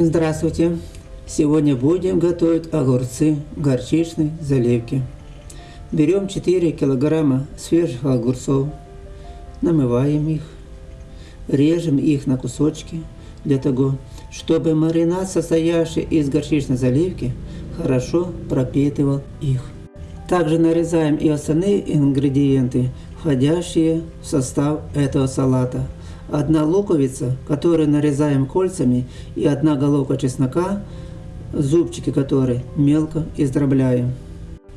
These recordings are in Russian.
Здравствуйте! Сегодня будем готовить огурцы горчичной заливки. Берем 4 килограмма свежих огурцов, намываем их, режем их на кусочки для того, чтобы маринад, состоящий из горчичной заливки, хорошо пропитывал их. Также нарезаем и остальные ингредиенты, входящие в состав этого салата – одна луковица, которую нарезаем кольцами, и одна головка чеснока, зубчики которой мелко издробляем.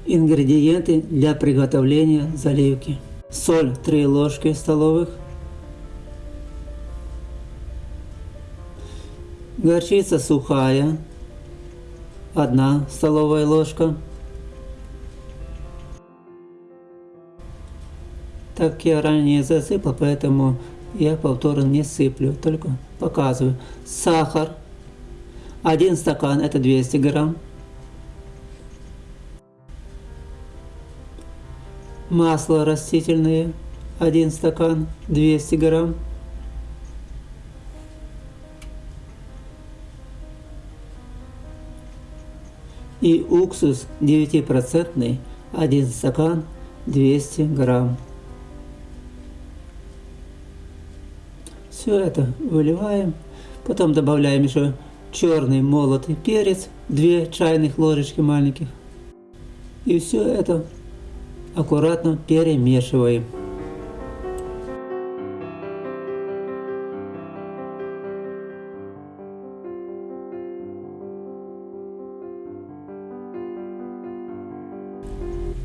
Ингредиенты для приготовления заливки. Соль 3 ложки столовых. Горчица сухая 1 столовая ложка. Так я ранее засыпал, поэтому я повторно не сыплю, только показываю. Сахар. Один стакан это 200 грамм. Масло растительное. Один стакан 200 грамм. И уксус 9% 1 стакан 200 грамм. Все это выливаем. Потом добавляем еще черный молотый перец, 2 чайных ложечки маленьких. И все это аккуратно перемешиваем.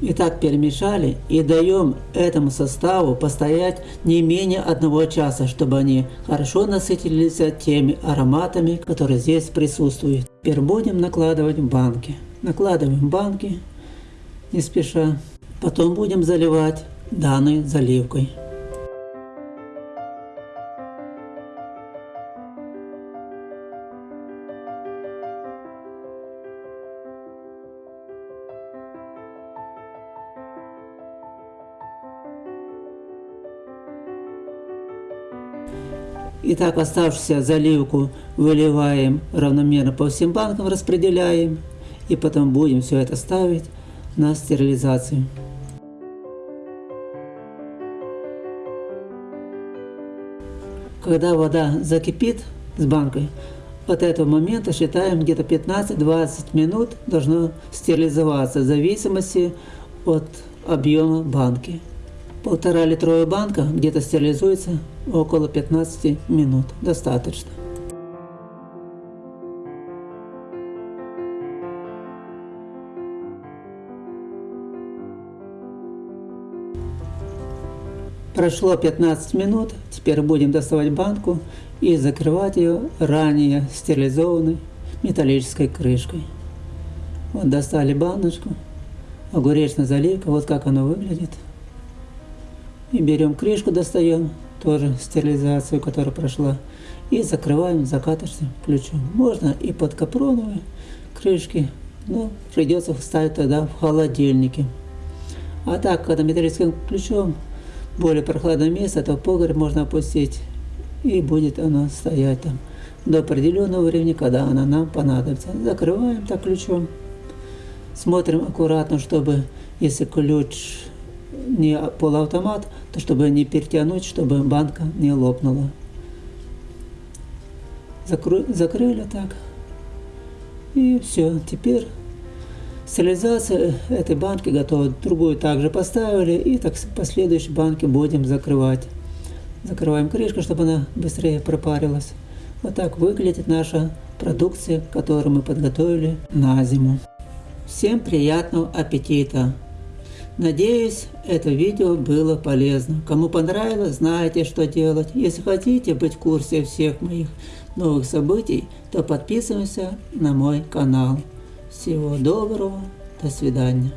Итак, перемешали и даем этому составу постоять не менее одного часа, чтобы они хорошо насытились теми ароматами, которые здесь присутствуют. Теперь будем накладывать банки. Накладываем банки не спеша. Потом будем заливать данной заливкой. Итак, оставшуюся заливку выливаем равномерно по всем банкам, распределяем. И потом будем все это ставить на стерилизацию. Когда вода закипит с банкой, от этого момента считаем где-то 15-20 минут должно стерилизоваться в зависимости от объема банки. Полтора литровая банка где-то стерилизуется около 15 минут. Достаточно. Прошло 15 минут, теперь будем доставать банку и закрывать ее ранее стерилизованной металлической крышкой. Вот достали баночку, огуречная заливка, вот как она выглядит. И берем крышку, достаем, тоже стерилизацию, которая прошла, и закрываем закаточным ключом. Можно и под капроновые крышки, но придется вставить тогда в холодильнике. А так, когда металлическим ключом более прохладное место, то погреб можно опустить, и будет оно стоять там до определенного времени, когда она нам понадобится. Закрываем так ключом, смотрим аккуратно, чтобы если ключ не полуавтомат, то чтобы не перетянуть, чтобы банка не лопнула. Закры, закрыли так. И все. Теперь стерилизация этой банки готова. Другую также поставили. И так последующие банки будем закрывать. Закрываем крышку, чтобы она быстрее пропарилась. Вот так выглядит наша продукция, которую мы подготовили на зиму. Всем приятного аппетита! Надеюсь, это видео было полезно. Кому понравилось, знаете, что делать. Если хотите быть в курсе всех моих новых событий, то подписывайся на мой канал. Всего доброго, до свидания.